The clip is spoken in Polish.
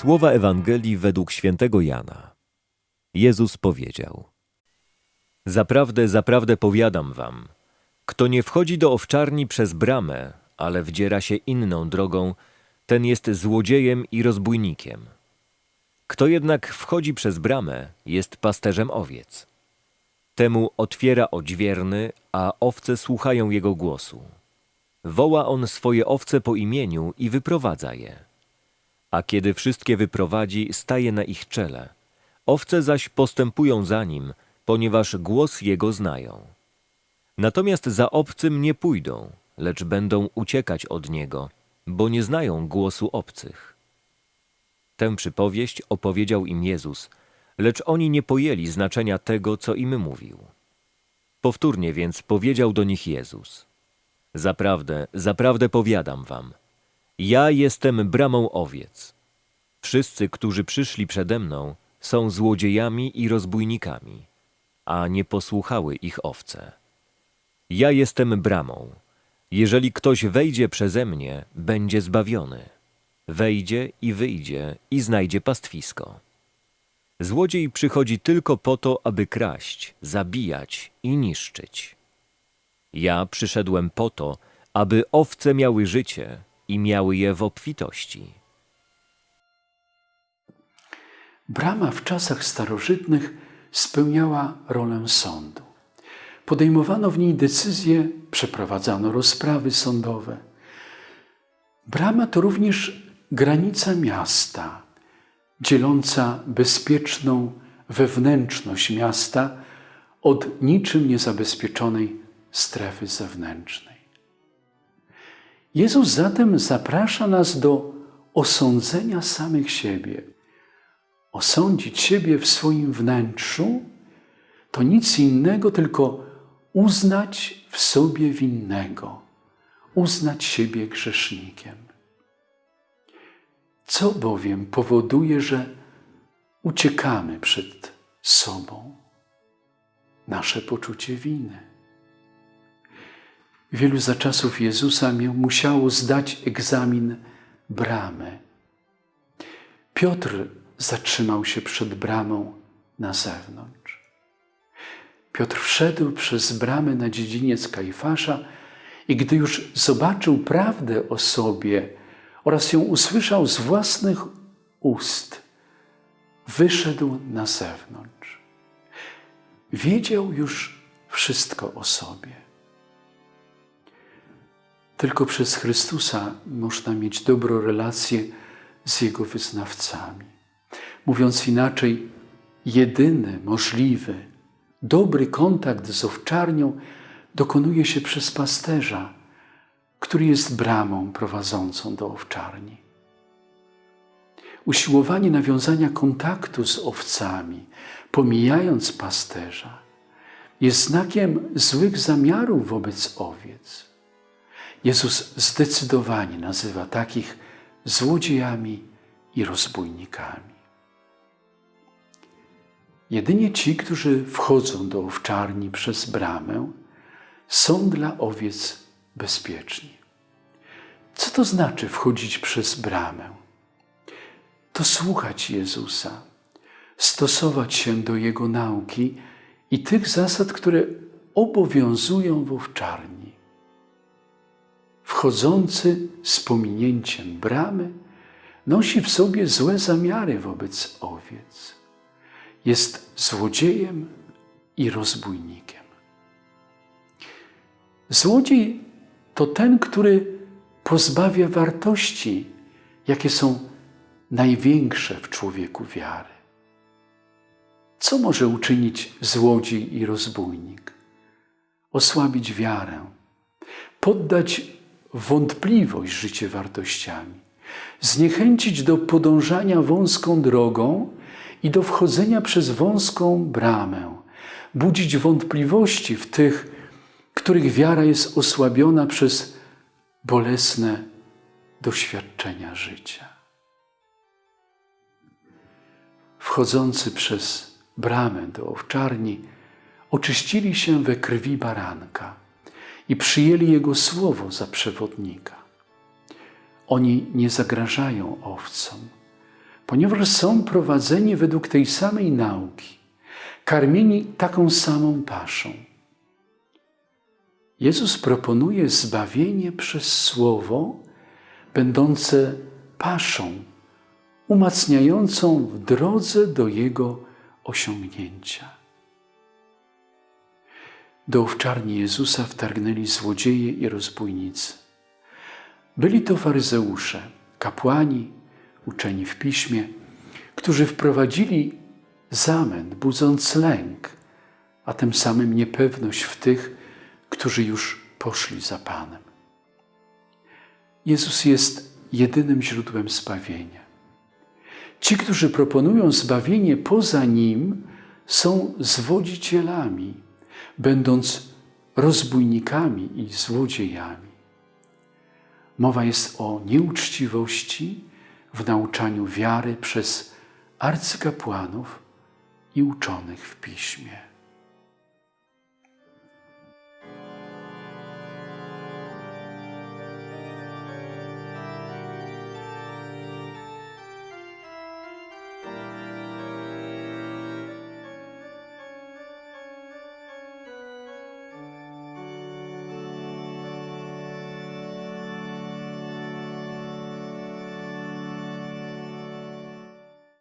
Słowa Ewangelii według świętego Jana. Jezus powiedział: Zaprawdę, zaprawdę powiadam wam, kto nie wchodzi do owczarni przez bramę, ale wdziera się inną drogą, ten jest złodziejem i rozbójnikiem. Kto jednak wchodzi przez bramę, jest pasterzem owiec. Temu otwiera odźwierny, a owce słuchają jego głosu. Woła on swoje owce po imieniu i wyprowadza je. A kiedy wszystkie wyprowadzi, staje na ich czele. Owce zaś postępują za nim, ponieważ głos jego znają. Natomiast za obcym nie pójdą, lecz będą uciekać od niego, bo nie znają głosu obcych. Tę przypowieść opowiedział im Jezus, lecz oni nie pojęli znaczenia tego, co im mówił. Powtórnie więc powiedział do nich Jezus: Zaprawdę, zaprawdę powiadam wam, ja jestem bramą owiec. Wszyscy, którzy przyszli przede mną, są złodziejami i rozbójnikami, a nie posłuchały ich owce. Ja jestem bramą. Jeżeli ktoś wejdzie przeze mnie, będzie zbawiony. Wejdzie i wyjdzie i znajdzie pastwisko. Złodziej przychodzi tylko po to, aby kraść, zabijać i niszczyć. Ja przyszedłem po to, aby owce miały życie i miały je w obfitości. Brama w czasach starożytnych spełniała rolę sądu. Podejmowano w niej decyzje, przeprowadzano rozprawy sądowe. Brama to również granica miasta, dzieląca bezpieczną wewnętrzność miasta od niczym niezabezpieczonej strefy zewnętrznej. Jezus zatem zaprasza nas do osądzenia samych siebie. Osądzić siebie w swoim wnętrzu to nic innego, tylko uznać w sobie winnego, uznać siebie grzesznikiem. Co bowiem powoduje, że uciekamy przed sobą? Nasze poczucie winy. Wielu za czasów Jezusa musiało zdać egzamin bramy. Piotr zatrzymał się przed bramą na zewnątrz. Piotr wszedł przez bramę na dziedziniec Kajfasza i gdy już zobaczył prawdę o sobie oraz ją usłyszał z własnych ust, wyszedł na zewnątrz. Wiedział już wszystko o sobie. Tylko przez Chrystusa można mieć dobrą relację z Jego wyznawcami. Mówiąc inaczej, jedyny, możliwy, dobry kontakt z owczarnią dokonuje się przez pasterza, który jest bramą prowadzącą do owczarni. Usiłowanie nawiązania kontaktu z owcami, pomijając pasterza, jest znakiem złych zamiarów wobec owiec. Jezus zdecydowanie nazywa takich złodziejami i rozbójnikami. Jedynie ci, którzy wchodzą do owczarni przez bramę, są dla owiec bezpieczni. Co to znaczy wchodzić przez bramę? To słuchać Jezusa, stosować się do Jego nauki i tych zasad, które obowiązują w owczarni. Wchodzący z pominięciem bramy nosi w sobie złe zamiary wobec owiec. Jest złodziejem i rozbójnikiem. Złodziej to ten, który pozbawia wartości, jakie są największe w człowieku wiary. Co może uczynić złodziej i rozbójnik? Osłabić wiarę, poddać wątpliwość życie wartościami, zniechęcić do podążania wąską drogą i do wchodzenia przez wąską bramę, budzić wątpliwości w tych, których wiara jest osłabiona przez bolesne doświadczenia życia. Wchodzący przez bramę do owczarni oczyścili się we krwi baranka i przyjęli Jego słowo za przewodnika. Oni nie zagrażają owcom, ponieważ są prowadzeni według tej samej nauki, karmieni taką samą paszą. Jezus proponuje zbawienie przez Słowo, będące paszą, umacniającą w drodze do Jego osiągnięcia. Do owczarni Jezusa wtargnęli złodzieje i rozbójnicy. Byli to faryzeusze, kapłani, uczeni w piśmie, którzy wprowadzili zamęt, budząc lęk, a tym samym niepewność w tych, którzy już poszli za Panem. Jezus jest jedynym źródłem zbawienia. Ci, którzy proponują zbawienie poza Nim, są zwodzicielami, będąc rozbójnikami i złodziejami. Mowa jest o nieuczciwości w nauczaniu wiary przez arcykapłanów i uczonych w piśmie.